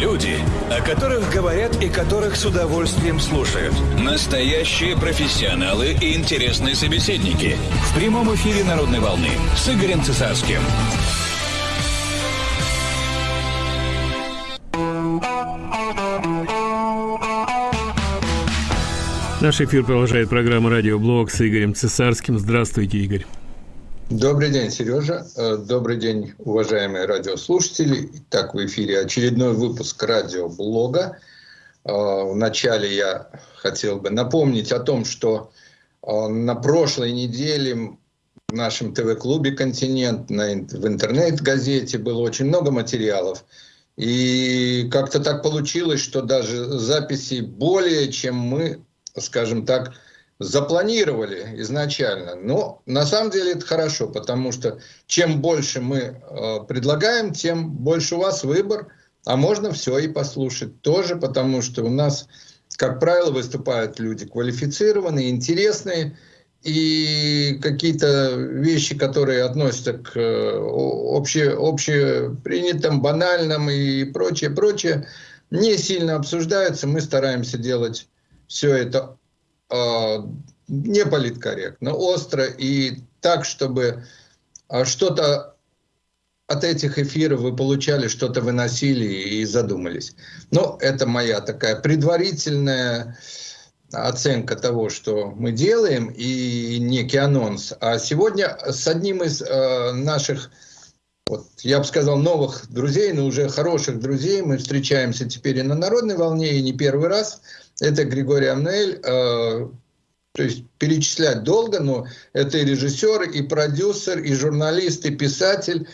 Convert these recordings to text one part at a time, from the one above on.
Люди, о которых говорят и которых с удовольствием слушают. Настоящие профессионалы и интересные собеседники. В прямом эфире «Народной волны» с Игорем Цесарским. Наш эфир продолжает программа «Радиоблог» с Игорем Цесарским. Здравствуйте, Игорь. Добрый день, Сережа. Э, добрый день, уважаемые радиослушатели. Итак, в эфире очередной выпуск радиоблога. Э, Вначале я хотел бы напомнить о том, что э, на прошлой неделе в нашем ТВ-клубе «Континент» в интернет-газете было очень много материалов. И как-то так получилось, что даже записи более, чем мы, скажем так, запланировали изначально. Но на самом деле это хорошо, потому что чем больше мы э, предлагаем, тем больше у вас выбор, а можно все и послушать тоже, потому что у нас, как правило, выступают люди квалифицированные, интересные, и какие-то вещи, которые относятся к э, обще, общепринятым, банальным и прочее, прочее, не сильно обсуждаются. Мы стараемся делать все это не политкорректно, остро и так, чтобы э, что-то от этих эфиров вы получали, что-то выносили и задумались. Но это моя такая предварительная оценка того, что мы делаем, и некий анонс. А сегодня с одним из э, наших, вот, я бы сказал, новых друзей, но уже хороших друзей, мы встречаемся теперь и на народной волне, и не первый раз – это Григорий Амнель, э, то есть перечислять долго, но это и режиссер, и продюсер, и журналист, и писатель,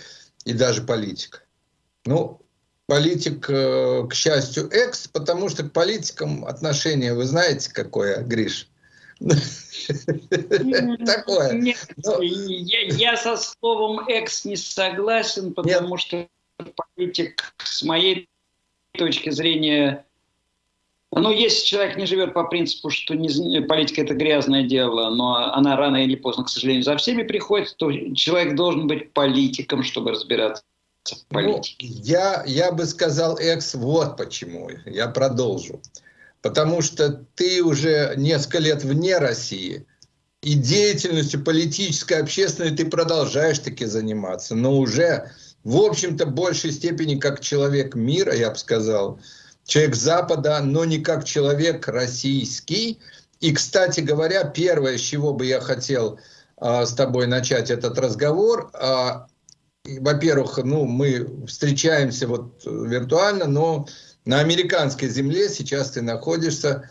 и даже политик. Ну, политик, э, к счастью, экс, потому что к политикам отношение, вы знаете, какое, Гриш? Такое. Я со словом экс не согласен, потому что политик, с моей точки зрения, ну, если человек не живет по принципу, что не, политика – это грязное дело, но она рано или поздно, к сожалению, за всеми приходит, то человек должен быть политиком, чтобы разбираться в ну, политике. Ну, я, я бы сказал, экс, вот почему. Я продолжу. Потому что ты уже несколько лет вне России, и деятельностью политической, общественной ты продолжаешь таки заниматься, но уже, в общем-то, в большей степени как человек мира, я бы сказал, человек Запада, но не как человек российский. И, кстати говоря, первое, с чего бы я хотел а, с тобой начать этот разговор, а, во-первых, ну, мы встречаемся вот виртуально, но на американской земле сейчас ты находишься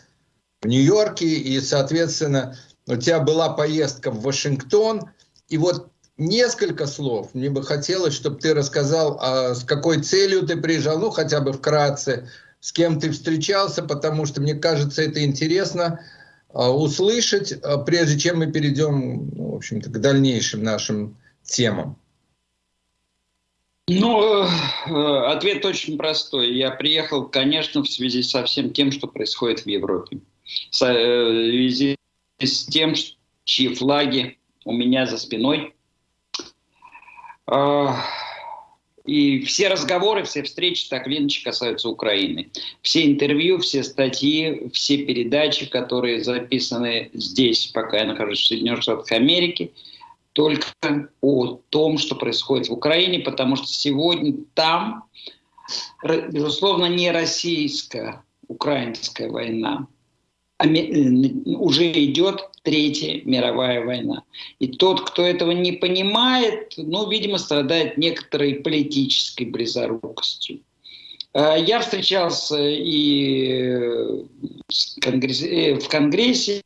в Нью-Йорке, и, соответственно, у тебя была поездка в Вашингтон, и вот несколько слов мне бы хотелось, чтобы ты рассказал, а, с какой целью ты приезжал, ну, хотя бы вкратце, с кем ты встречался, потому что мне кажется, это интересно а, услышать, а, прежде чем мы перейдем, ну, в общем-то, к дальнейшим нашим темам. Ну, э, ответ очень простой. Я приехал, конечно, в связи со всем тем, что происходит в Европе. Э, в связи с тем, чьи флаги у меня за спиной. И все разговоры, все встречи так или иначе касаются Украины. Все интервью, все статьи, все передачи, которые записаны здесь, пока я нахожусь в Соединенных Штатах Америки, только о том, что происходит в Украине, потому что сегодня там, безусловно, не российская, украинская война, а уже идет Третья мировая война. И тот, кто этого не понимает, ну, видимо, страдает некоторой политической близорукостью. А, я встречался и э, в Конгрессе,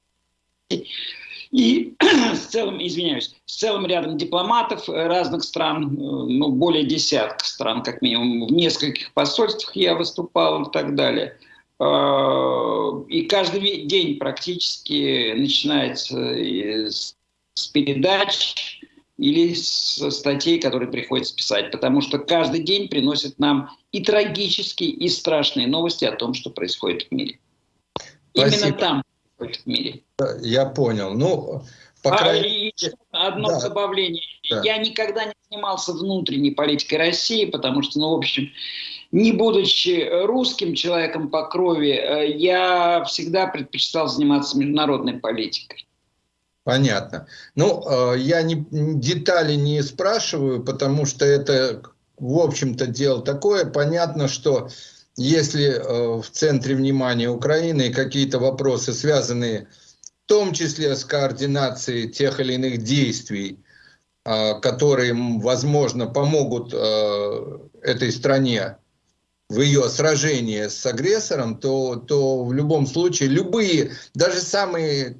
и с целым, извиняюсь, с целым рядом дипломатов разных стран, э, ну, более десятка стран, как минимум, в нескольких посольствах я выступал и так далее – Э, и каждый день практически начинается с передач или с статей, которые приходится писать, потому что каждый день приносит нам и трагические, и страшные новости о том, что происходит в мире. Спасибо. Именно там происходит в мире. Я понял. Ну, по а, крайней... а, одно да. добавление. Да. Я никогда не занимался внутренней политикой России, потому что, ну, в общем, не будучи русским человеком по крови, э, я всегда предпочитал заниматься международной политикой. Понятно. Ну, э, я не, детали не спрашиваю, потому что это, в общем-то, дело такое. Понятно, что если э, в центре внимания Украины какие-то вопросы, связанные в том числе с координацией тех или иных действий, которые, возможно, помогут этой стране в ее сражении с агрессором, то, то в любом случае любые, даже самые,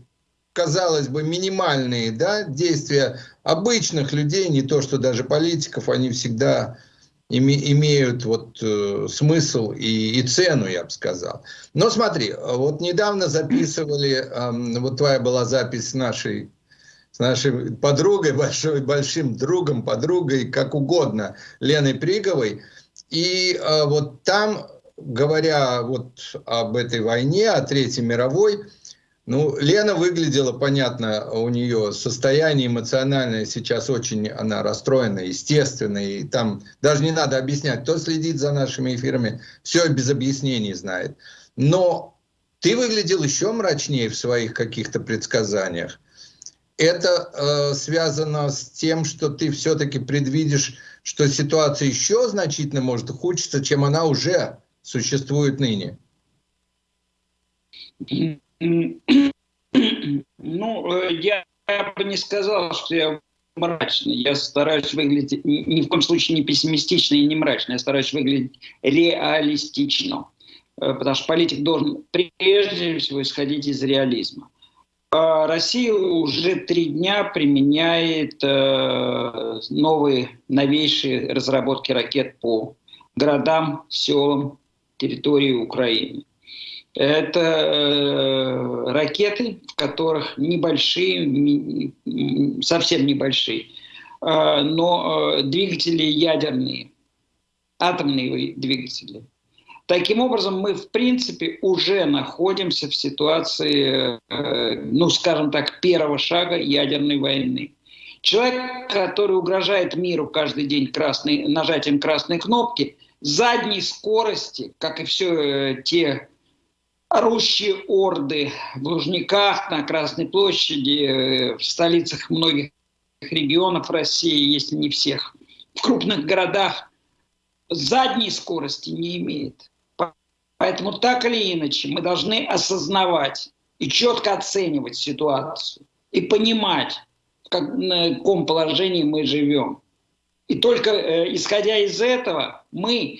казалось бы, минимальные да, действия обычных людей, не то что даже политиков, они всегда име, имеют вот, э, смысл и, и цену, я бы сказал. Но смотри, вот недавно записывали, э, вот твоя была запись нашей с нашей подругой, большой, большим другом, подругой, как угодно, Леной Приговой, и э, вот там, говоря вот об этой войне, о Третьей мировой, ну, Лена выглядела, понятно, у нее состояние эмоциональное сейчас очень, она расстроена, естественно, и там даже не надо объяснять, кто следит за нашими эфирами, все без объяснений знает. Но ты выглядел еще мрачнее в своих каких-то предсказаниях. Это э, связано с тем, что ты все-таки предвидишь что ситуация еще значительно может ухудшиться, чем она уже существует ныне? Ну, э, я бы не сказал, что я мрачный. Я стараюсь выглядеть ни в коем случае не пессимистично и не мрачно. Я стараюсь выглядеть реалистично. Э, потому что политик должен прежде всего исходить из реализма. А Россия уже три дня применяет э, новые, новейшие разработки ракет по городам, селам, территории Украины. Это э, ракеты, в которых небольшие, совсем небольшие, э, но э, двигатели ядерные, атомные двигатели. Таким образом, мы, в принципе, уже находимся в ситуации, э, ну, скажем так, первого шага ядерной войны. Человек, который угрожает миру каждый день красной, нажатием красной кнопки, задней скорости, как и все те орущие орды в Лужниках, на Красной площади, э, в столицах многих регионов России, если не всех, в крупных городах, задней скорости не имеет. Поэтому так или иначе мы должны осознавать и четко оценивать ситуацию и понимать, в каком положении мы живем. И только э, исходя из этого мы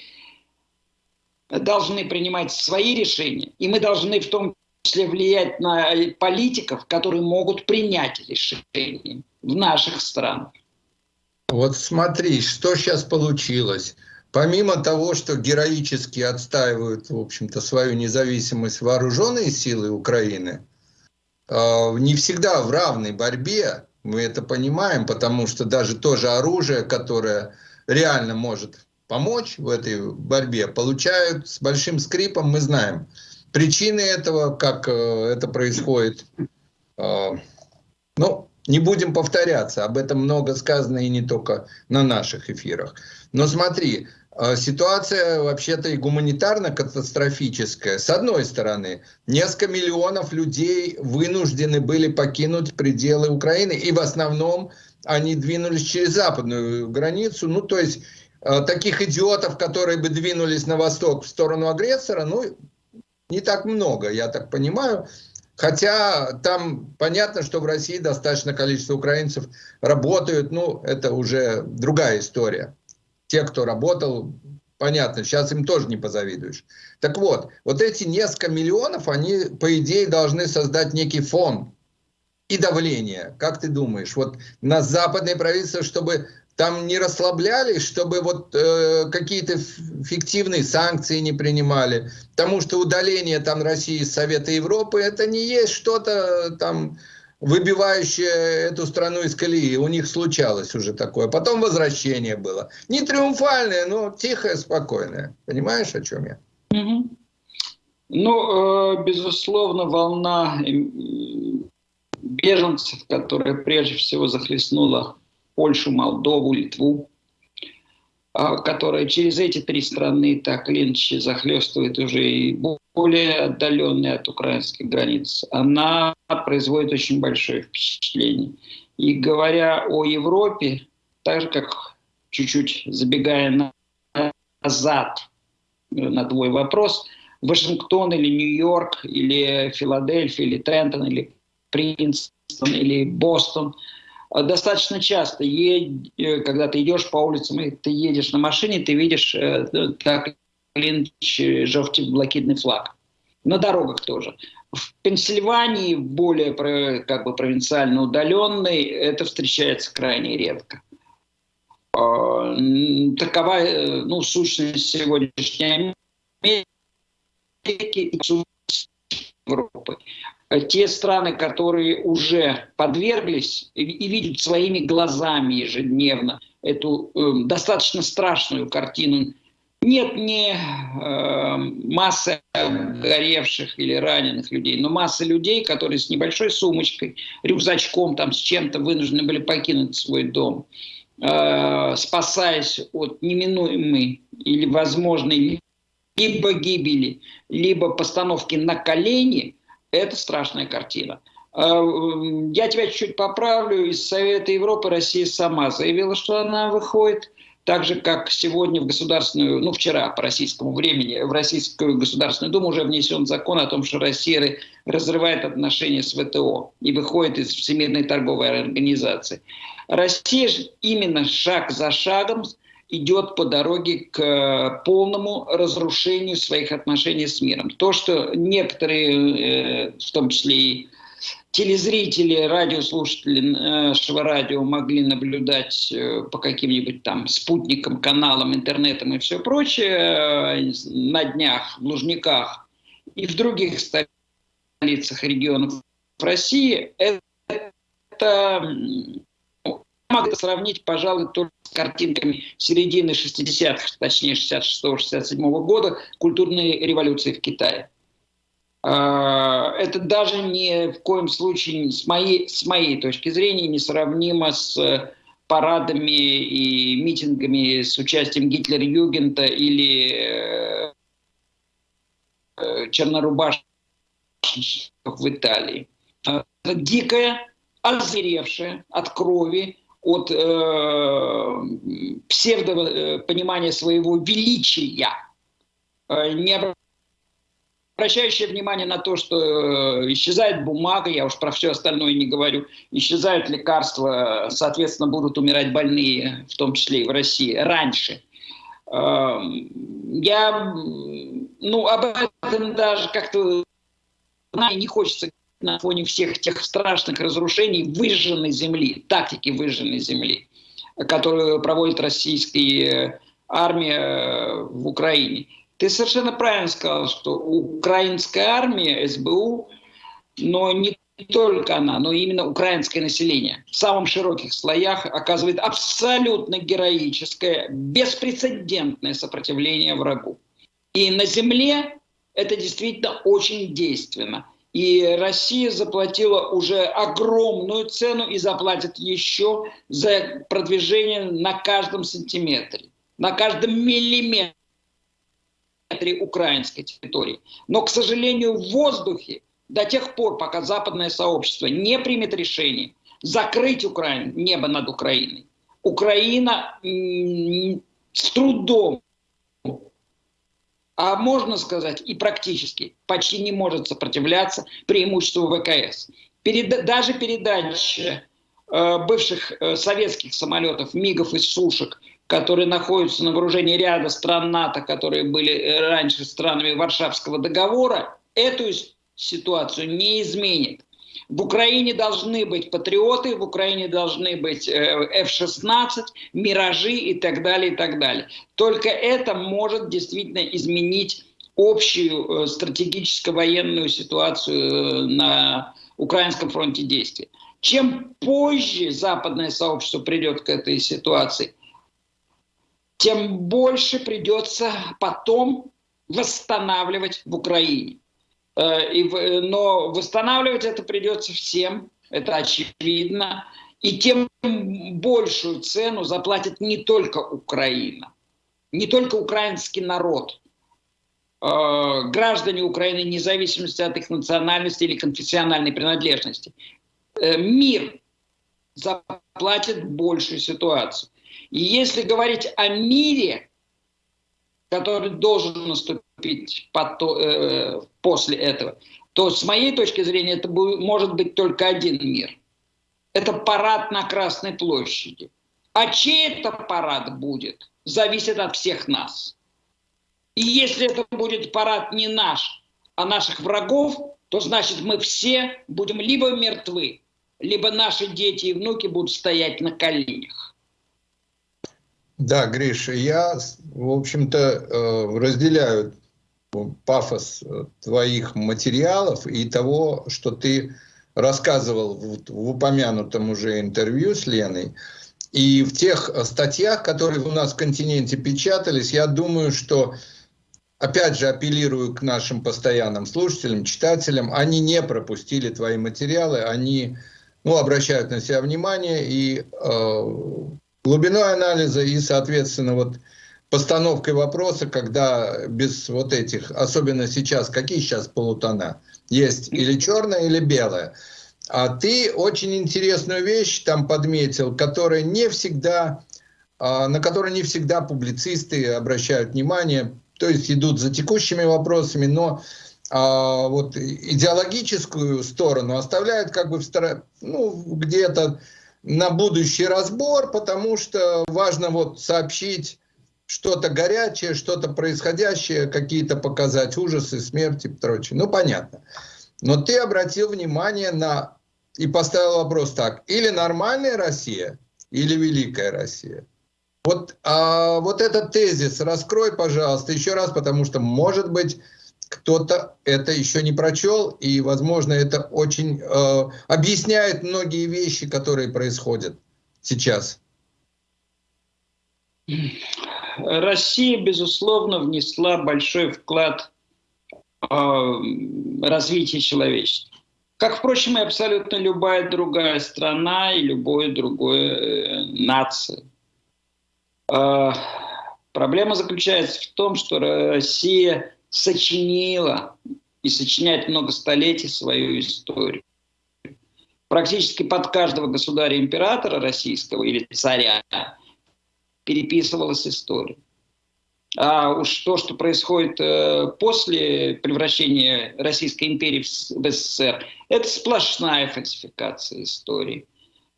должны принимать свои решения, и мы должны в том числе влиять на политиков, которые могут принять решения в наших странах. Вот смотри, что сейчас получилось. Помимо того, что героически отстаивают, в общем-то, свою независимость вооруженные силы Украины, а, не всегда в равной борьбе, мы это понимаем, потому что даже то же оружие, которое реально может помочь в этой борьбе, получают с большим скрипом, мы знаем. Причины этого, как э, это происходит, а, ну, не будем повторяться, об этом много сказано и не только на наших эфирах. Но смотри, а, ситуация вообще-то и гуманитарно-катастрофическая. С одной стороны, несколько миллионов людей вынуждены были покинуть пределы Украины, и в основном они двинулись через западную границу. Ну, то есть, таких идиотов, которые бы двинулись на восток в сторону агрессора, ну, не так много, я так понимаю. Хотя там понятно, что в России достаточно количество украинцев работают, ну, это уже другая история те, кто работал, понятно, сейчас им тоже не позавидуешь. Так вот, вот эти несколько миллионов, они, по идее, должны создать некий фон и давление. Как ты думаешь, вот на западные правительства, чтобы там не расслаблялись, чтобы вот э, какие-то фиктивные санкции не принимали, потому что удаление там России из Совета Европы, это не есть что-то там выбивающее эту страну из колеи. У них случалось уже такое. Потом возвращение было. Не триумфальное, но тихое, спокойное. Понимаешь, о чем я? Ну, э, безусловно, волна беженцев, которая прежде всего захлестнула Польшу, Молдову, Литву, а, которая через эти три страны так или захлестывает уже и более отдаленные от украинских границ, она производит очень большое впечатление. И говоря о Европе, так же как чуть-чуть забегая назад на твой вопрос, Вашингтон или Нью-Йорк или Филадельфия или Трентон или Принстон или Бостон – достаточно часто, э, когда ты идешь по улицам, и ты едешь на машине, ты видишь э, так или иначе желтый флаг. На дорогах тоже. В Пенсильвании, более как бы провинциально удаленной, это встречается крайне редко. Такова э, ну, сущность сегодняшней Америки и Европы. Э, те страны, которые уже подверглись и, видят своими глазами ежедневно эту э, достаточно страшную картину. Нет не э, массы горевших или раненых людей, но масса людей, которые с небольшой сумочкой, рюкзачком, там, с чем-то вынуждены были покинуть свой дом, э, спасаясь от неминуемой или возможной либо гибели, либо постановки на колени – это страшная картина. А, я тебя чуть-чуть поправлю. Из Совета Европы Россия сама заявила, что она выходит. Так же, как сегодня в Государственную, ну вчера по российскому времени, в Российскую Государственную Думу уже внесен закон о том, что Россия разрывает отношения с ВТО и выходит из Всемирной торговой организации. Россия же именно шаг за шагом идет по дороге к э, полному разрушению своих отношений с миром. То, что некоторые, э, в том числе и телезрители, радиослушатели нашего радио могли наблюдать э, по каким-нибудь там спутникам, каналам, интернетам и все прочее на днях в Лужниках и в других столицах регионов России, это могу сравнить, пожалуй, только картинками середины 60-х, точнее 66-67 года, культурной революции в Китае. А, это даже ни в коем случае, с моей, с моей точки зрения, не сравнимо с парадами и митингами с участием Гитлер-Югента или э, э, чернорубашек в Италии. Это дикая, озверевшая от крови от э, псевдопонимания э, своего величия, э, не обращающее внимание на то, что э, исчезает бумага, я уж про все остальное не говорю, исчезают лекарства, соответственно, будут умирать больные, в том числе и в России, раньше. Э, я, ну, об этом даже как-то не хочется на фоне всех тех страшных разрушений выжженной земли, тактики выжженной земли, которую проводит российская армия э, в Украине. Ты совершенно правильно сказал, что украинская армия, СБУ, но не только она, но именно украинское население в самых широких слоях оказывает абсолютно героическое, беспрецедентное сопротивление врагу. И на земле это действительно очень действенно. И Россия заплатила уже огромную цену и заплатит еще за продвижение на каждом сантиметре, на каждом миллиметре украинской территории. Но, к сожалению, в воздухе до тех пор, пока западное сообщество не примет решение закрыть Украину, небо над Украиной, Украина с трудом а можно сказать и практически почти не может сопротивляться преимуществу ВКС. Перед, даже передача э, бывших э, советских самолетов, МИГов и Сушек, которые находятся на вооружении ряда стран НАТО, которые были э, раньше странами Варшавского договора, эту ситуацию не изменит. В Украине должны быть патриоты, в Украине должны быть F-16, Миражи и так далее, и так далее. Только это может действительно изменить общую э, стратегическо-военную ситуацию э, на украинском фронте действий. Чем позже западное сообщество придет к этой ситуации, тем больше придется потом восстанавливать в Украине. Э, и, но восстанавливать это придется всем, это очевидно. И тем большую цену заплатит не только Украина. не только украинский народ, э, граждане Украины, вне зависимости от их национальности или конфессиональной принадлежности, э, мир заплатит большую ситуацию. И если говорить о мире, который должен наступить потом, э, после этого, то с моей точки зрения это будет, может быть только один мир. Это парад на Красной площади. А чей это парад будет, зависит от всех нас. И если это будет парад не наш, а наших врагов, то значит мы все будем либо мертвы, либо наши дети и внуки будут стоять на коленях. Да, Гриша, я, в общем-то, э, разделяю пафос э, твоих материалов и того, что ты рассказывал в, в упомянутом уже интервью с Леной. И в тех статьях, которые у нас в континенте печатались, я думаю, что, опять же, апеллирую к нашим постоянным слушателям, читателям, они не пропустили твои материалы, они ну, обращают на себя внимание и э, глубиной анализа и, соответственно, вот постановкой вопроса, когда без вот этих, особенно сейчас, какие сейчас полутона, есть или черное, или белое. А ты очень интересную вещь там подметил, которая не всегда, э, на которую не всегда публицисты обращают внимание, то есть идут за текущими вопросами, но а вот идеологическую сторону оставляют как бы в стороне, ну, где-то на будущий разбор, потому что важно вот сообщить что-то горячее, что-то происходящее, какие-то показать ужасы, смерти и прочее. Ну, понятно. Но ты обратил внимание на и поставил вопрос так, или нормальная Россия, или великая Россия. Вот, а, вот этот тезис раскрой, пожалуйста, еще раз, потому что, может быть, кто-то это еще не прочел, и, возможно, это очень э, объясняет многие вещи, которые происходят сейчас. Россия, безусловно, внесла большой вклад в э, развитие человечества. Как, впрочем, и абсолютно любая другая страна и любое другое э, нация. Э, проблема заключается в том, что Россия сочинила и сочиняет много столетий свою историю. Практически под каждого государя-императора российского или царя переписывалась история. А уж то, что происходит э, после превращения Российской империи в СССР, это сплошная фальсификация истории.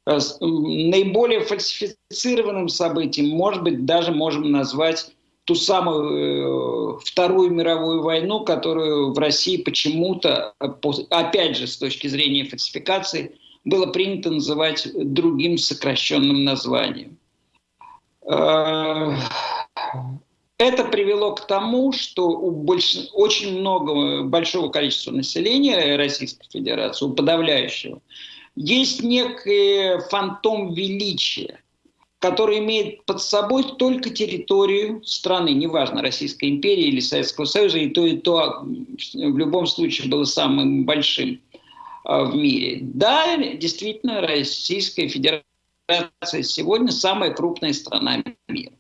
Э, наиболее фальсифицированным событием, может быть, даже можем назвать ту самую э, Вторую мировую войну, которую в России почему-то, опять же, с точки зрения фальсификации, было принято называть другим сокращенным названием. Э, это привело к тому, что у больш... очень много, большого количества населения Российской Федерации, у подавляющего, есть некий фантом величия который имеет под собой только территорию страны, неважно, Российской империи или Советского Союза, и то, и то в любом случае было самым большим а, в мире. Да, действительно, Российская Федерация сегодня самая крупная страна мира.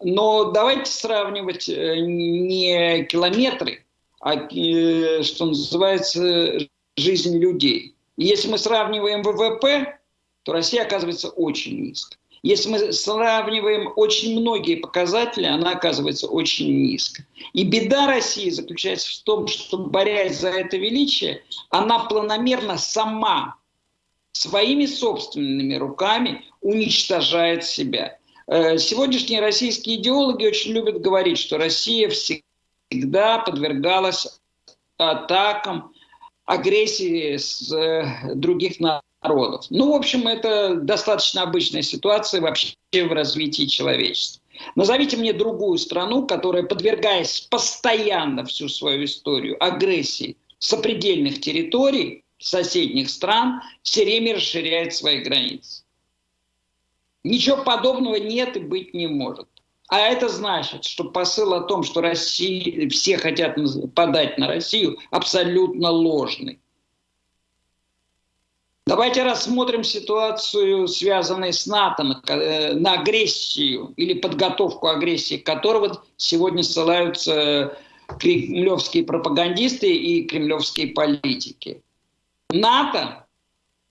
Но давайте сравнивать э, не километры, а, э, что называется, жизнь людей. Если мы сравниваем ВВП, то Россия оказывается очень низко. Если мы сравниваем очень многие показатели, она оказывается очень низко. И беда России заключается в том, что, борясь за это величие, она планомерно сама своими собственными руками уничтожает себя. Э, сегодняшние российские идеологи очень любят говорить, что Россия всегда подвергалась атакам, агрессии с э, других народов. Ну, в общем, это достаточно обычная ситуация вообще в развитии человечества. Назовите мне другую страну, которая, подвергаясь постоянно всю свою историю агрессии сопредельных территорий, соседних стран, все время расширяет свои границы. Ничего подобного нет и быть не может. А это значит, что посыл о том, что Россия, все хотят подать на Россию, абсолютно ложный. Давайте рассмотрим ситуацию, связанную с НАТО, на, э, на агрессию или подготовку агрессии которого сегодня ссылаются кремлевские пропагандисты и кремлевские политики. НАТО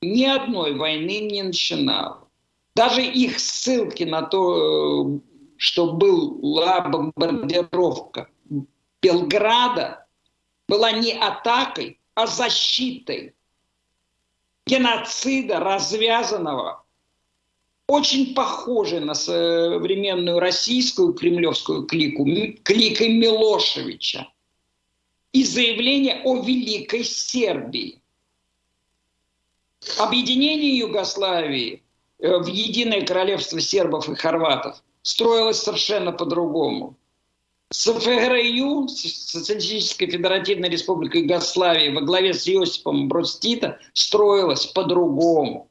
ни одной войны не начинало. Даже их ссылки на то, э, что была бомбардировка Белграда, была не атакой, а защитой геноцида, развязанного, очень похожей на современную российскую кремлевскую клику, кликой Милошевича, и заявление о Великой Сербии. Объединение Югославии э, в единое королевство сербов и хорватов строилось совершенно по-другому. СФРЮ, Социалистическая Федеративная Республика Югославии, во главе с Иосипом Брод строилась по-другому.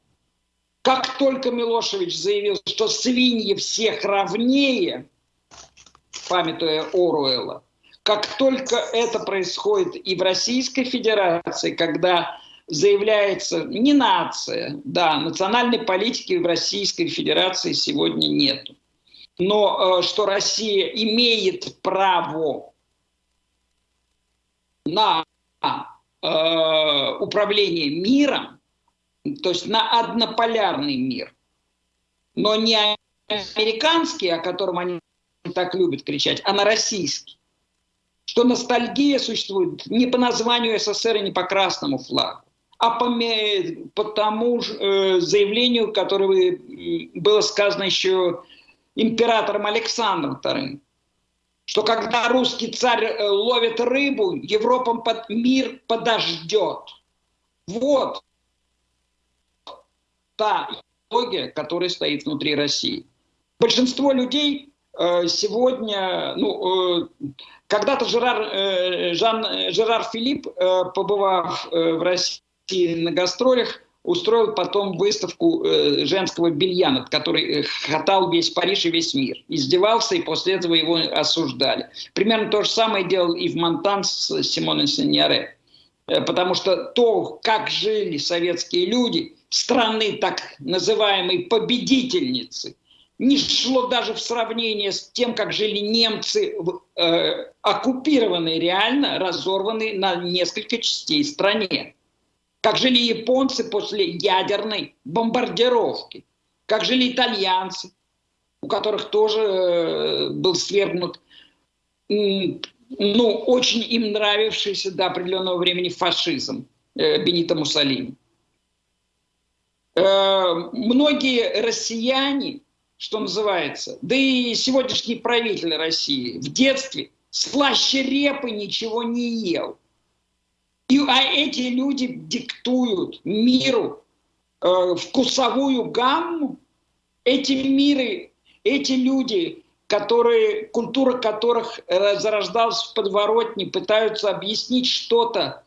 Как только Милошевич заявил, что свиньи всех равнее, памятуя Оруэлла, как только это происходит и в Российской Федерации, когда заявляется не нация, да, национальной политики в Российской Федерации сегодня нету но э, что Россия имеет право на э, управление миром, то есть на однополярный мир, но не американский, о котором они так любят кричать, а на российский. Что ностальгия существует не по названию СССР и не по красному флагу, а по, по тому же, э, заявлению, которое было сказано еще императором Александром II, что когда русский царь э, ловит рыбу, Европа под мир подождет. Вот та идеология, которая стоит внутри России. Большинство людей э, сегодня, ну, э, когда-то Жерар, Жан, Жерар Филипп, побывав в России на гастролях, устроил потом выставку э, женского белья, над которой э, хатал весь Париж и весь мир. Издевался, и после этого его осуждали. Примерно то же самое делал и в Монтан с Симоной Сеньоре. Э, потому что то, как жили советские люди, страны так называемой победительницы, не шло даже в сравнение с тем, как жили немцы, э, оккупированные реально, разорванные на несколько частей стране как жили японцы после ядерной бомбардировки, как жили итальянцы, у которых тоже э, был свергнут, ну, очень им нравившийся до определенного времени фашизм э, Бенита Муссолини. Э, многие россияне, что называется, да и сегодняшний правитель России в детстве слаще репы ничего не ел. И, а эти люди диктуют миру э, вкусовую гамму. Эти миры, эти люди, которые, культура которых зарождалась в подворотне, пытаются объяснить что-то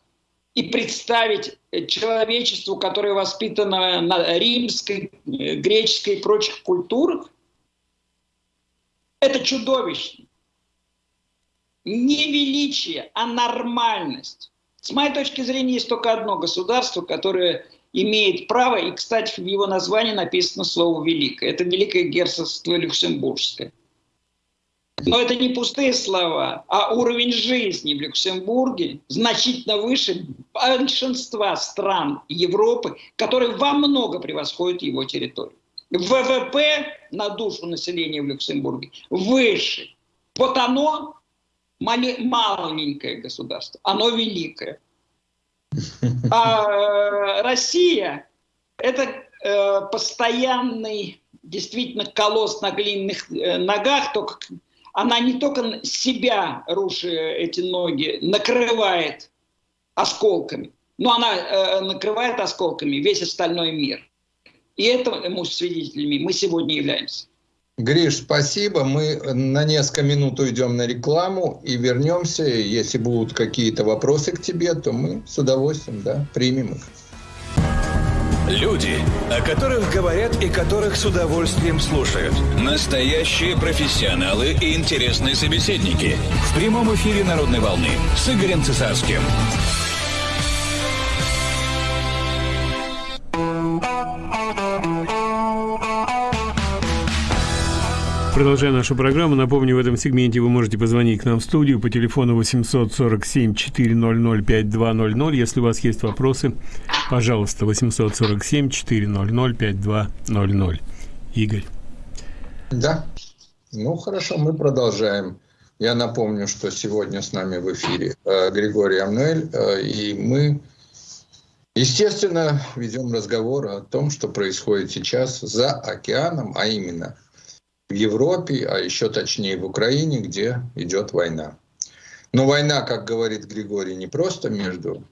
и представить человечеству, которое воспитано на римской, э, греческой и прочих культурах, это чудовищно. Не величие, а нормальность. С моей точки зрения, есть только одно государство, которое имеет право, и, кстати, в его названии написано слово «великое». Это Великое Герцогство Люксембургское. Но это не пустые слова, а уровень жизни в Люксембурге значительно выше большинства стран Европы, которые во много превосходят его территорию. ВВП на душу населения в Люксембурге выше. Вот оно маленькое государство, оно великое. А э, Россия – это э, постоянный действительно колосс на глиняных э, ногах, только она не только себя, рушая эти ноги, накрывает осколками, но она э, накрывает осколками весь остальной мир. И этому свидетелями мы сегодня являемся. Гриш, спасибо. Мы на несколько минут уйдем на рекламу и вернемся. Если будут какие-то вопросы к тебе, то мы с удовольствием да, примем их. Люди, о которых говорят и которых с удовольствием слушают. Настоящие профессионалы и интересные собеседники. В прямом эфире «Народной волны» с Игорем Цесарским. Продолжая нашу программу, напомню, в этом сегменте вы можете позвонить к нам в студию по телефону 847 400 5200. Если у вас есть вопросы, пожалуйста, 847 400 5200. Игорь. Да. Ну, хорошо, мы продолжаем. Я напомню, что сегодня с нами в эфире э, Григорий Амнуэль, э, и мы, естественно, ведем разговор о том, что происходит сейчас за океаном, а именно Европе, а еще точнее в Украине, где идет война. Но война, как говорит Григорий, не просто между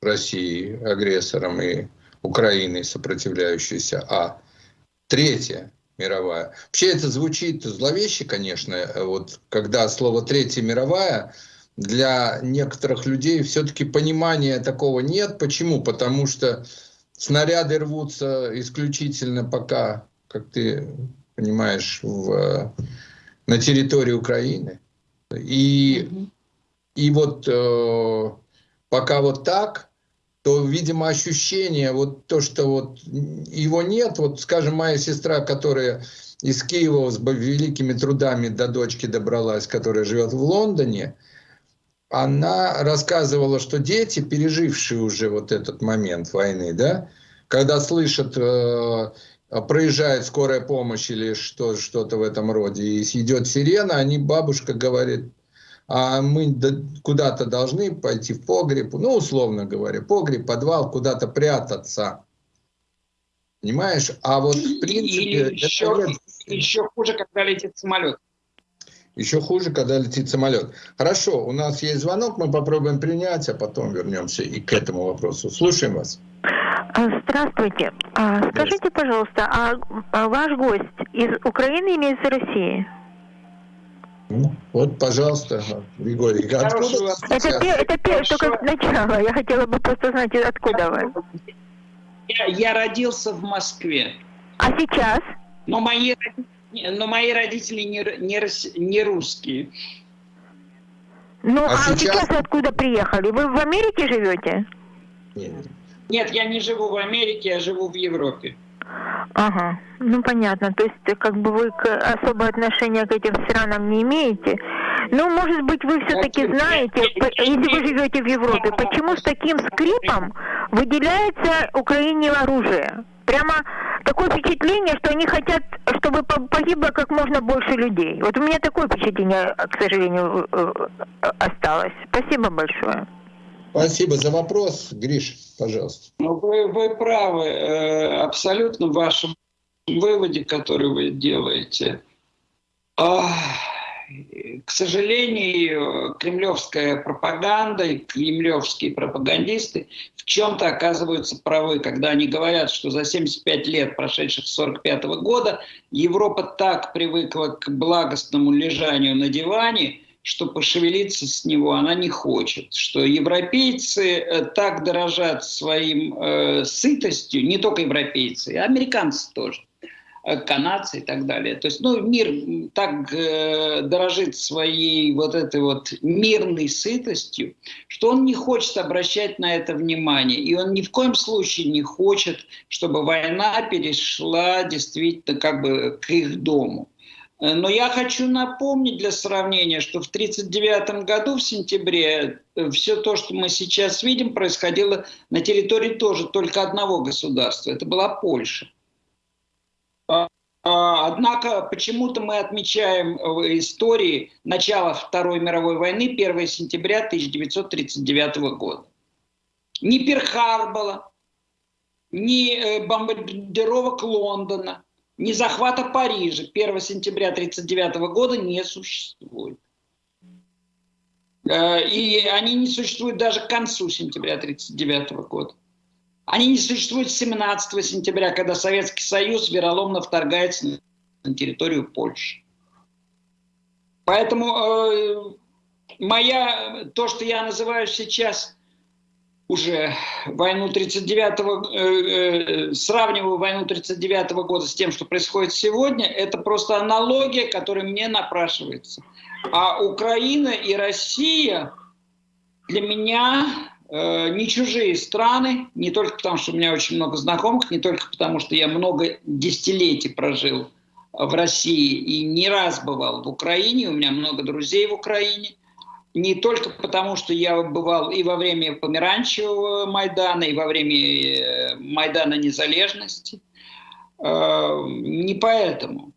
Россией, агрессором, и Украиной, сопротивляющейся, а третья мировая. Вообще это звучит зловеще, конечно, вот когда слово «третья мировая» для некоторых людей все-таки понимания такого нет. Почему? Потому что снаряды рвутся исключительно пока, как ты понимаешь, в, на территории Украины. И, и вот э, пока вот так, то, видимо, ощущение, вот то, что вот его нет, вот, скажем, моя сестра, которая из Киева с великими трудами до дочки добралась, которая живет в Лондоне, она рассказывала, что дети, пережившие уже вот этот момент войны, да, когда слышат, э, проезжает скорая помощь или что, что-то в этом роде, и идет сирена, они, бабушка говорит, а мы куда-то должны пойти в погреб, ну, условно говоря, погреб, подвал, куда-то прятаться. Понимаешь? А вот в принципе... Или еще, это... еще хуже, когда летит самолет. Еще хуже, когда летит самолет. Хорошо, у нас есть звонок, мы попробуем принять, а потом вернемся и к этому вопросу. Слушаем вас. А, здравствуйте. А, скажите, пожалуйста, а ваш гость из Украины или из России? Ну, вот, пожалуйста, Григорий. Откуда это, это, это только начало. Я хотела бы просто знать, откуда вы. Я, я родился в Москве. А сейчас? Но мои, но мои родители не, не, не русские. Ну, а, а сейчас... сейчас откуда приехали? Вы в Америке живете? Нет. Нет, я не живу в Америке, я живу в Европе. Ага, ну понятно. То есть как бы вы особое отношение к этим странам не имеете. Ну, может быть, вы все-таки знаете, если вы живете в Европе, почему с таким скрипом выделяется Украине оружие? Прямо такое впечатление, что они хотят, чтобы погибло как можно больше людей. Вот у меня такое впечатление, к сожалению, э, э, осталось. Спасибо большое. Спасибо за вопрос. Гриш, пожалуйста. Ну, вы, вы правы э, абсолютно в вашем выводе, который вы делаете. А, к сожалению, кремлевская пропаганда и кремлевские пропагандисты в чем-то оказываются правы, когда они говорят, что за 75 лет, прошедших с 45 года, Европа так привыкла к благостному лежанию на диване, что пошевелиться с него она не хочет, что европейцы э, так дорожат своим э, сытостью, не только европейцы, а американцы тоже, э, канадцы и так далее. То есть, ну, мир так э, дорожит своей вот этой вот мирной сытостью, что он не хочет обращать на это внимание, и он ни в коем случае не хочет, чтобы война перешла действительно как бы к их дому. Но я хочу напомнить для сравнения, что в 1939 году, в сентябре, э, все то, что мы сейчас видим, происходило на территории тоже только одного государства. Это была Польша. А, а, однако почему-то мы отмечаем в истории начало Второй мировой войны 1 сентября 1939 года. Ни Перхарбола, ни э, бомбардировок Лондона – ни захвата Парижа 1 сентября 1939 года не существует. Э, и они не существуют даже к концу сентября 1939 года. Они не существуют с 17 сентября, когда Советский Союз вероломно вторгается на территорию Польши. Поэтому э, моя, то, что я называю сейчас уже войну 39-го, э, э, сравниваю войну 39-го года с тем, что происходит сегодня, это просто аналогия, которая мне напрашивается. А Украина и Россия для меня э, не чужие страны, не только потому, что у меня очень много знакомых, не только потому, что я много десятилетий прожил в России и не раз бывал в Украине, у меня много друзей в Украине, не только потому, что я бывал и во время Померанчевого Майдана, и во время э, Майдана Незалежности, э, не поэтому.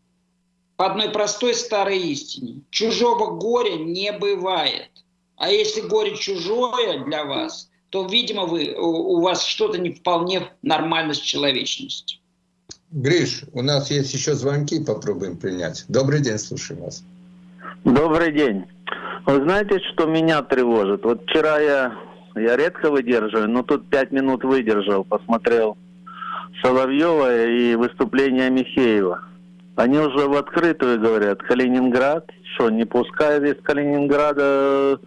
По одной простой старой истине. Чужого горя не бывает. А если горе чужое для вас, то, видимо, вы, у вас что-то не вполне нормально с человечностью. Гриш, у нас есть еще звонки, попробуем принять. Добрый день, слушаем вас. Добрый день. Вы знаете, что меня тревожит? Вот вчера я, я редко выдерживаю, но тут пять минут выдержал, посмотрел Соловьева и выступление Михеева. Они уже в открытую говорят, Калининград, что, не пуская из Калининграда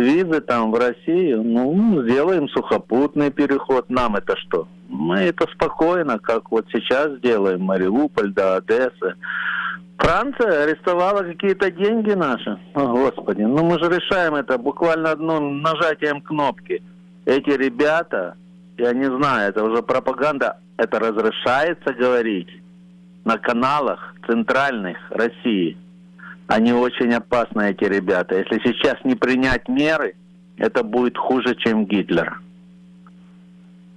визы там в Россию, ну, сделаем сухопутный переход. Нам это что? Мы это спокойно, как вот сейчас сделаем, Мариуполь до Одессы. Франция арестовала какие-то деньги наши. О, Господи, ну мы же решаем это буквально одним нажатием кнопки. Эти ребята, я не знаю, это уже пропаганда, это разрешается говорить на каналах центральных России. Они очень опасны, эти ребята. Если сейчас не принять меры, это будет хуже, чем Гитлер.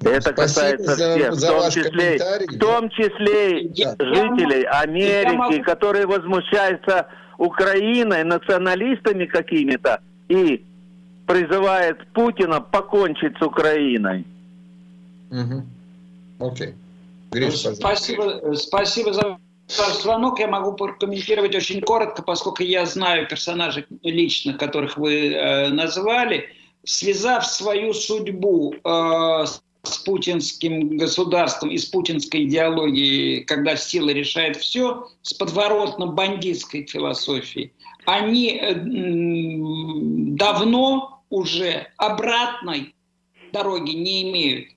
Это Спасибо касается за, всех, за в том числе, в том числе да. жителей Америки, могу... которые возмущаются Украиной, националистами какими-то и призывает Путина покончить с Украиной. Угу. Окей. Гриш, спасибо, спасибо за звонок. Я могу прокомментировать очень коротко, поскольку я знаю персонажей лично, которых вы э, назвали. Связав свою судьбу э, с путинским государством и с путинской идеологией, когда сила решает все, с подворотно-бандитской философией, они э, давно уже обратной дороги не имеют.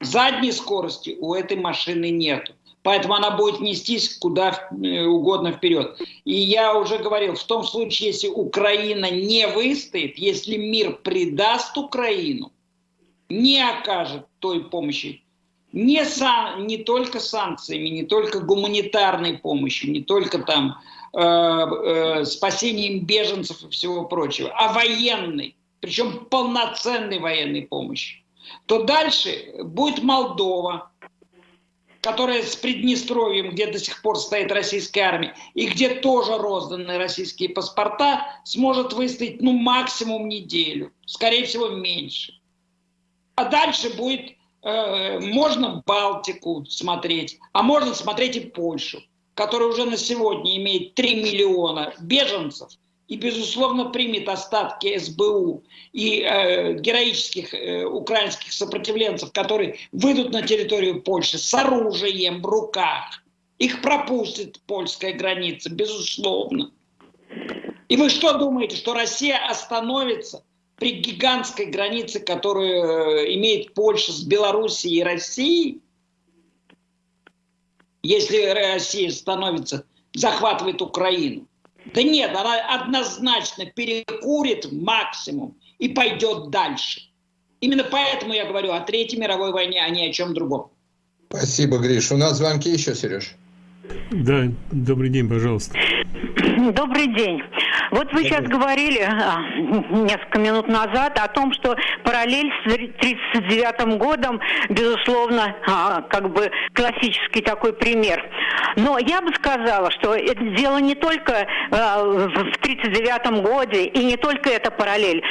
Задней скорости у этой машины нет. Поэтому она будет нестись куда э, угодно вперед. И я уже говорил, в том случае, если Украина не выстоит, если мир предаст Украину, не окажет той помощи, не, сан, не только санкциями, не только гуманитарной помощью, не только там э, э, спасением беженцев и всего прочего, а военной, причем полноценной военной помощи, то дальше будет Молдова, которая с Приднестровьем, где до сих пор стоит российская армия, и где тоже розданы российские паспорта, сможет выстоять ну максимум неделю, скорее всего меньше. А дальше будет, э, можно Балтику смотреть, а можно смотреть и Польшу, которая уже на сегодня имеет 3 миллиона беженцев и, безусловно, примет остатки СБУ и э, героических э, украинских сопротивленцев, которые выйдут на территорию Польши с оружием в руках. Их пропустит польская граница, безусловно. И вы что думаете, что Россия остановится при гигантской границе, которую э, имеет Польша с Белоруссией и Россией, если Россия становится, захватывает Украину. Да нет, она однозначно перекурит максимум и пойдет дальше. Именно поэтому я говорю о Третьей мировой войне, а не о чем другом. Спасибо, Гриш. У нас звонки еще, Сереж. Да, добрый день, пожалуйста. Добрый день. Вот вы сейчас говорили а, несколько минут назад о том, что параллель с 1939 годом, безусловно, а, как бы классический такой пример. Но я бы сказала, что это дело не только а, в 1939 годе и не только эта параллель.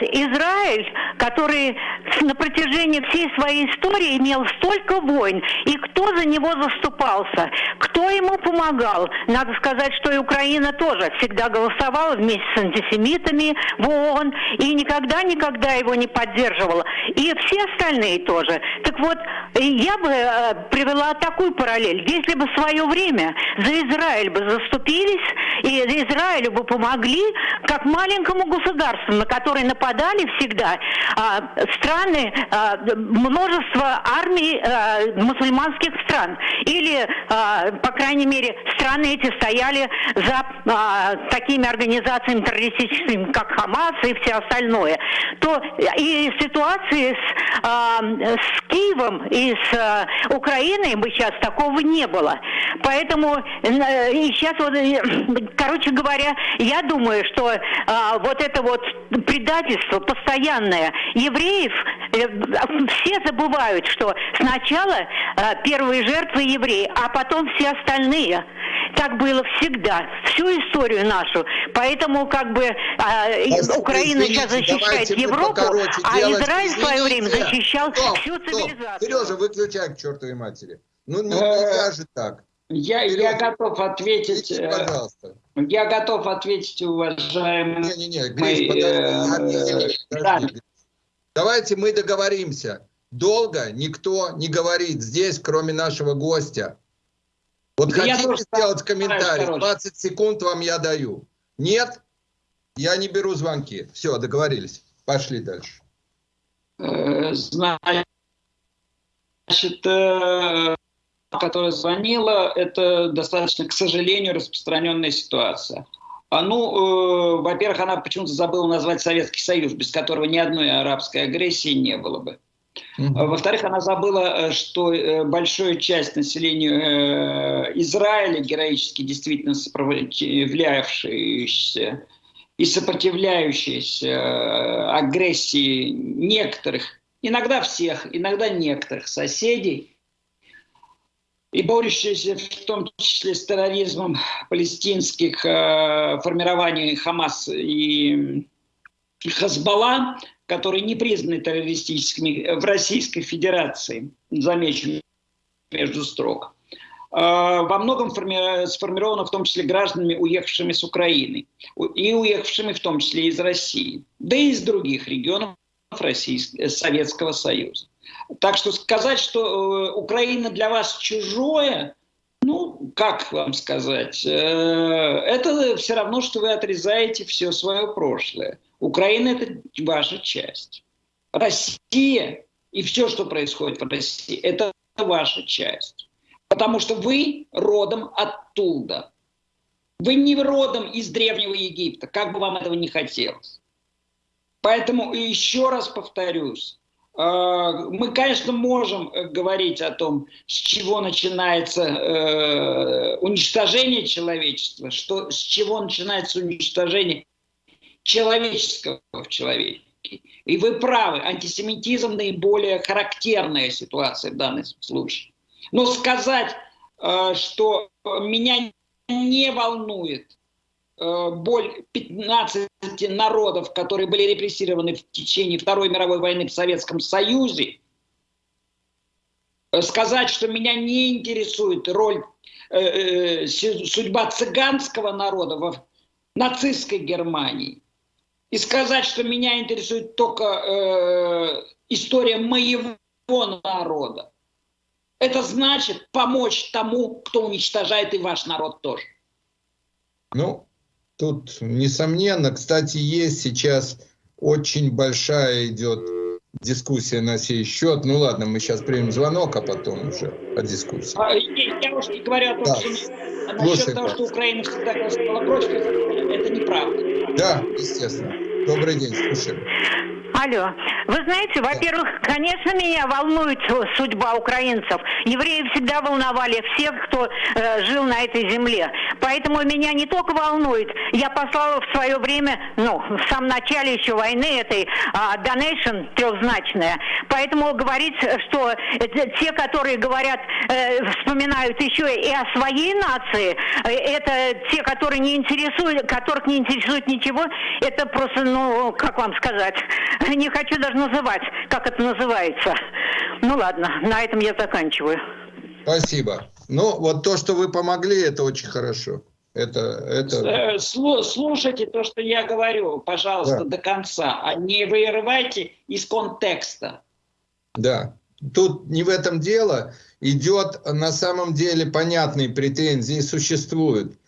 Израиль, который на протяжении всей своей истории имел столько войн, и кто за него заступался, кто ему помогал. Надо сказать, что и Украина тоже всегда голосовала вместе с антисемитами в ООН и никогда-никогда его не поддерживала. И все остальные тоже. Так вот, я бы э, привела такую параллель. Если бы в свое время за Израиль бы заступились, и Израилю бы помогли, как маленькому государству, на которое нападали всегда э, страны, э, множество армий э, мусульманских стран. Или, э, по крайней мере, страны эти стояли за э, такими организациями, террористическими, как Хамас и все остальное, то и ситуации с, э, с Киевом и из э, Украины бы сейчас такого не было. Поэтому э, и сейчас вот, э, короче говоря, я думаю, что э, вот это вот предательство постоянное евреев, э, все забывают, что сначала э, первые жертвы евреи, а потом все остальные. Так было всегда, всю историю нашу. Поэтому как бы э, Украина извините, сейчас защищает Европу, а Израиль в свое время защищал стоп, всю цивилизацию. Сережа, выключай к чертовой матери. Ну нельзя же так. Я, я готов ответить. Э, пожалуйста. Я готов ответить, уважаемый. Не-не-не, Гриш, подожди. подожди. Давайте мы договоримся. Долго никто не говорит здесь, кроме нашего гостя. Вот да хотите сделать комментарий, 20 секунд вам я даю. Нет, я не беру звонки. Все, договорились. Пошли дальше. Э, значит, э, которая звонила, это достаточно, к сожалению, распространенная ситуация. А, ну, э, во-первых, она почему-то забыла назвать Советский Союз, без которого ни одной арабской агрессии не было бы. Mm-hmm. Во-вторых, она забыла, э, что э, большая часть населения э, Израиля, героически действительно сопротивлявшаяся и сопротивляющаяся агрессии некоторых, иногда всех, иногда некоторых соседей, и борющиеся в том числе с терроризмом палестинских э, формирований Хамас и Хазбалла, которые не признаны террористическими в Российской Федерации, замечен между строк, э, во многом форми сформировано в том числе гражданами, уехавшими с Украины, и уехавшими в том числе из России, да и из других регионов Российского, Советского Союза. Так что сказать, что э, Украина для вас чужое, ну, как вам сказать, э, это все равно, что вы отрезаете все свое прошлое. Украина – это ваша часть. Россия и все, что происходит в России, это ваша часть. Потому что вы родом оттуда. Вы не родом из Древнего Египта, как бы вам этого не хотелось. Поэтому еще раз повторюсь, а, мы, конечно, можем э, говорить о том, с чего начинается э, уничтожение человечества, что, с чего начинается уничтожение человеческого в человеке. И вы правы, антисемитизм наиболее характерная ситуация в данном случае. Но сказать, э, что меня не волнует Э, боль 15 народов, которые были репрессированы в течение Второй мировой войны в Советском Союзе, э, сказать, что меня не интересует роль, судьба цыганского народа в нацистской Германии, и сказать, что меня интересует только э, история моего народа, это значит помочь тому, кто уничтожает и ваш народ тоже. Ну, Тут, несомненно, кстати, есть сейчас очень большая идет дискуссия на сей счет. Ну ладно, мы сейчас примем звонок, а потом уже о дискуссии. А, я уж не говорю о том, да. что насчет того, что Украина всегда голосовала против, это неправда. Да, естественно. Добрый день, слушаем. Алло. Вы знаете, во-первых, конечно, меня волнует судьба украинцев. Евреи всегда волновали всех, кто э, жил на этой земле. Поэтому меня не только волнует. Я послала в свое время, ну, в самом начале еще войны этой, э, donation трехзначная. Поэтому говорить, что те, которые говорят, э, вспоминают еще и о своей нации, э, это те, которые не интересуют, которых не интересует ничего, это просто, ну, как вам сказать, не хочу даже называть, как это называется. Ну ладно, на этом я заканчиваю. Спасибо. Ну, вот то, что вы помогли, это очень хорошо. Это, это... Э, слушайте то, что я говорю, пожалуйста, да. до конца, а не вырывайте из контекста. Да, тут не в этом дело. Идет на самом деле понятные претензии, существуют.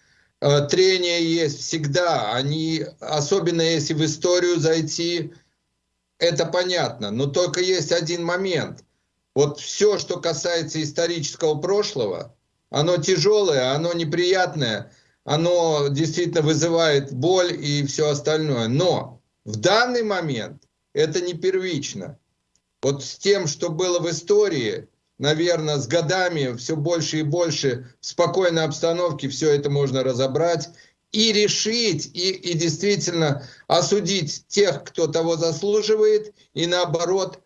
Э, трения есть всегда, они, особенно если в историю зайти, это понятно, но только есть один момент. Вот все, что касается исторического прошлого, оно тяжелое, оно неприятное, оно действительно вызывает боль и все остальное. Но в данный момент это не первично. Вот с тем, что было в истории, наверное, с годами все больше и больше в спокойной обстановке все это можно разобрать и решить, и, и действительно осудить тех, кто того заслуживает, и наоборот,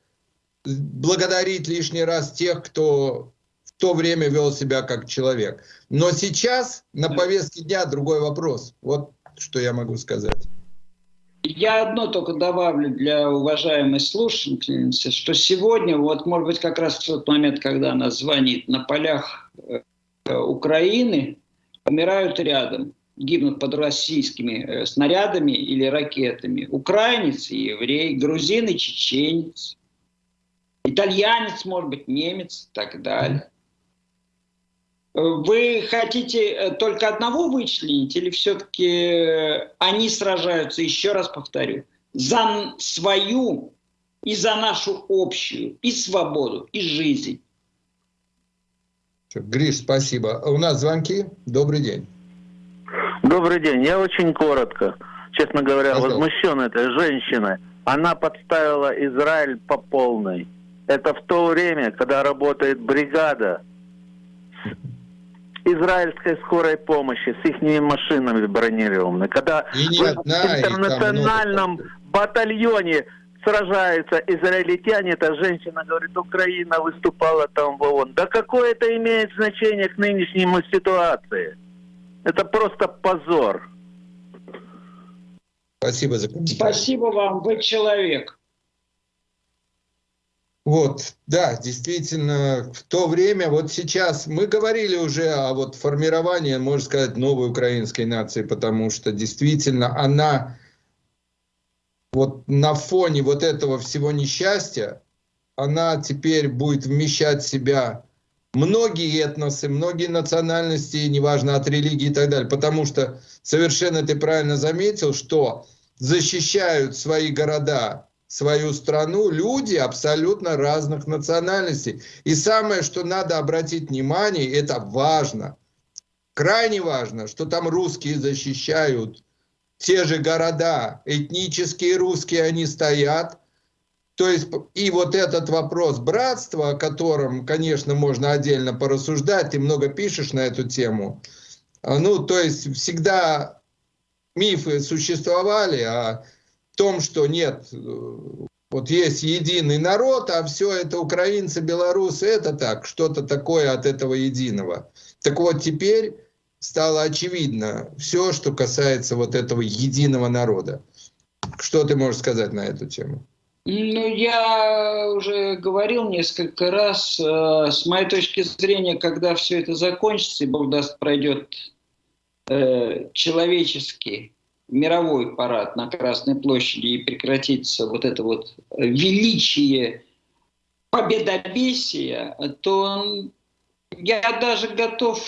благодарить лишний раз тех, кто в то время вел себя как человек. Но сейчас на повестке дня другой вопрос. Вот что я могу сказать. Я одно только добавлю для уважаемой слушательницы, что сегодня, вот может быть как раз в тот момент, когда она звонит, на полях э, Украины умирают рядом, гибнут под российскими э, снарядами или ракетами. Украинец и еврей, грузин и чеченец, итальянец, может быть, немец и так далее. Вы хотите э, только одного вычленить или все-таки э, они сражаются, еще раз повторю, за свою и за нашу общую и свободу, и жизнь? Гриш, спасибо. У нас звонки. Добрый день. Добрый день. Я очень коротко. Честно говоря, Пожалуйста. возмущен этой женщиной. Она подставила Израиль по полной. Это в то время, когда работает бригада израильской скорой помощи с их машинами бронированными, когда в интернациональном батальоне сражаются израильтяне, эта женщина говорит, Украина выступала там в ООН. Да какое это имеет значение к нынешней ситуации? Это просто позор. Спасибо за комментарий. Спасибо вам, вы человек. Вот, да, действительно, в то время, вот сейчас мы говорили уже о вот формировании, можно сказать, новой украинской нации, потому что действительно она вот на фоне вот этого всего несчастья, она теперь будет вмещать в себя многие этносы, многие национальности, неважно от религии и так далее, потому что совершенно ты правильно заметил, что защищают свои города свою страну люди абсолютно разных национальностей. И самое, что надо обратить внимание, это важно, крайне важно, что там русские защищают те же города, этнические русские они стоят. То есть и вот этот вопрос братства, о котором, конечно, можно отдельно порассуждать, ты много пишешь на эту тему. А, ну, то есть всегда мифы существовали, а том, что нет, вот есть единый народ, а все это украинцы, белорусы, это так, что-то такое от этого единого. Так вот теперь стало очевидно все, что касается вот этого единого народа. Что ты можешь сказать на эту тему? Ну, я уже говорил несколько раз, э, с моей точки зрения, когда все это закончится, и Бог даст, пройдет э, человеческий мировой парад на Красной площади и прекратится вот это вот величие победобесия, то я даже готов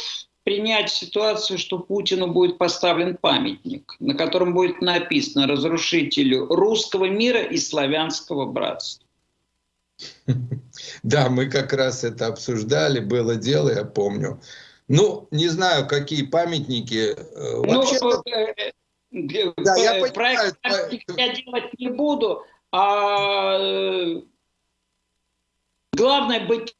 принять ситуацию, что Путину будет поставлен памятник, на котором будет написано «Разрушителю русского мира и славянского братства». Да, мы как раз это обсуждали, было дело, я помню. Ну, не знаю, какие памятники. Э, ну, Вообще да, я э, проект я делать не буду, а э, главное быть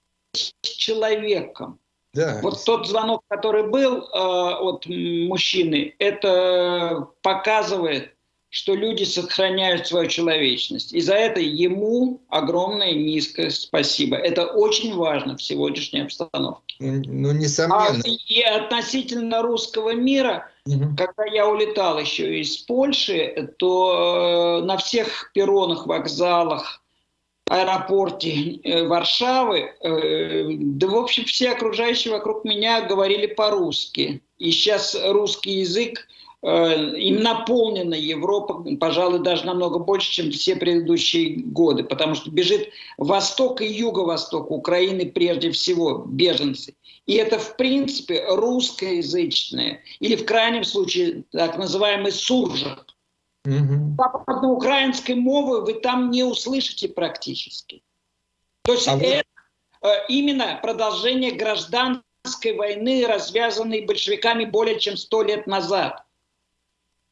человеком. Да. Вот тот звонок, который был э, от мужчины, это показывает, что люди сохраняют свою человечность. И за это ему огромное низкое спасибо. Это очень важно в сегодняшней обстановке. Ну, несомненно. А, и относительно русского мира, угу. когда я улетал еще из Польши, то э, на всех перронах, вокзалах, аэропорте э, Варшавы, э, да, в общем, все окружающие вокруг меня говорили по-русски. И сейчас русский язык Э, им наполнена Европа, пожалуй, даже намного больше, чем все предыдущие годы, потому что бежит восток и юго-восток Украины прежде всего беженцы. И это, в принципе, русскоязычные, или в крайнем случае так называемый суржик. Угу. Западноукраинской мовы вы там не услышите практически. То есть а это вы... Э, именно продолжение гражданской войны, развязанной большевиками более чем сто лет назад.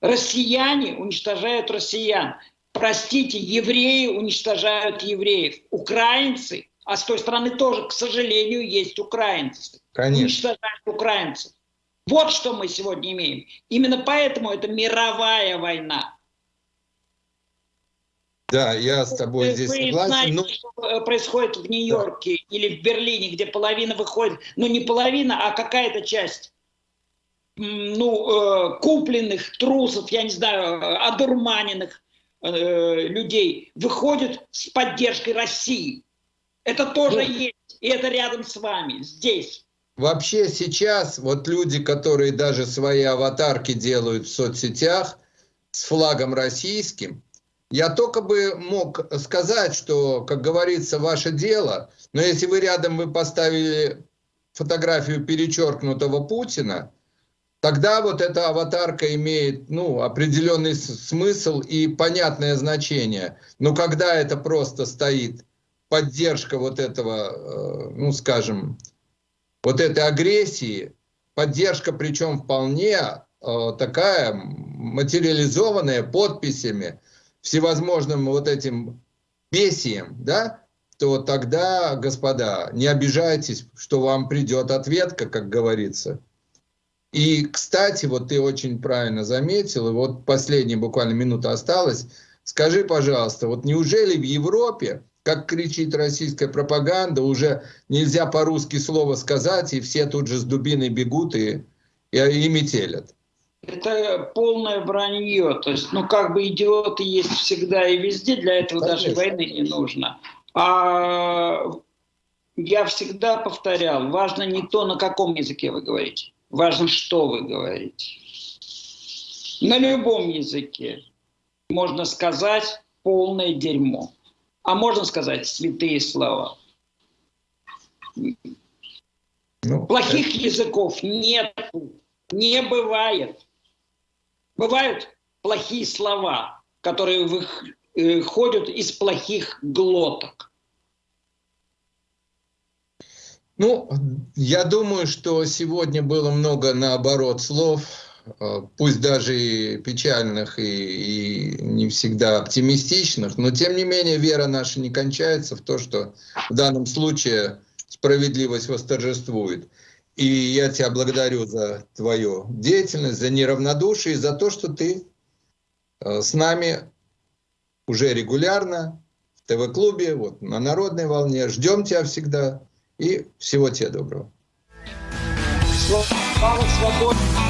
Россияне уничтожают россиян. Простите, евреи уничтожают евреев. Украинцы А с той стороны тоже, к сожалению, есть украинцы. Конечно. Уничтожают украинцев. Вот что мы сегодня имеем. Именно поэтому это мировая война. Да, я с тобой Вы- здесь согласен. знаете, но- что э, происходит в Нью-Йорке или в Берлине, где половина выходит, ну не половина, а какая-то часть ну, э, купленных трусов, я не знаю, э, одурманенных людей выходит с поддержкой России. Это тоже Ну. есть, и это рядом с вами, здесь. Вообще сейчас вот люди, которые даже свои аватарки делают в соцсетях с флагом российским, я только бы мог сказать, что, как говорится, ваше дело, но если вы рядом вы поставили фотографию перечеркнутого Путина, тогда вот эта аватарка имеет ну, определенный смысл и понятное значение. Но когда это просто стоит поддержка вот этого, э, ну скажем, вот этой агрессии, поддержка причем вполне э, такая материализованная подписями, всевозможным вот этим бесием, да, то тогда, господа, не обижайтесь, что вам придет ответка, как говорится. И, кстати, вот ты очень правильно заметил, и вот последняя буквально минута осталась. Скажи, пожалуйста, вот неужели в Европе, как кричит российская пропаганда, уже нельзя по-русски слово сказать, и все тут же с дубиной бегут и, и, и метелят? Это полное вранье. То есть, ну, как бы идиоты есть всегда и везде, для этого даже Конечно. войны не нужно. А я всегда повторял, важно не то, на каком языке вы говорите, важно, что вы говорите. На любом языке можно сказать полное дерьмо, а можно сказать святые слова. Ну, Плохих языков нет, не бывает. Бывают плохие слова, которые выходят из плохих глоток. Ну, я думаю, что сегодня было много наоборот слов, э, пусть даже и печальных, и, и не всегда оптимистичных, но тем не менее вера наша не кончается в то, что в данном случае справедливость восторжествует. И я тебя благодарю за твою деятельность, за неравнодушие, за то, что ты э, с нами уже регулярно в ТВ-клубе, вот на народной волне. Ждем тебя всегда. И всего тебе доброго. Слава свободе!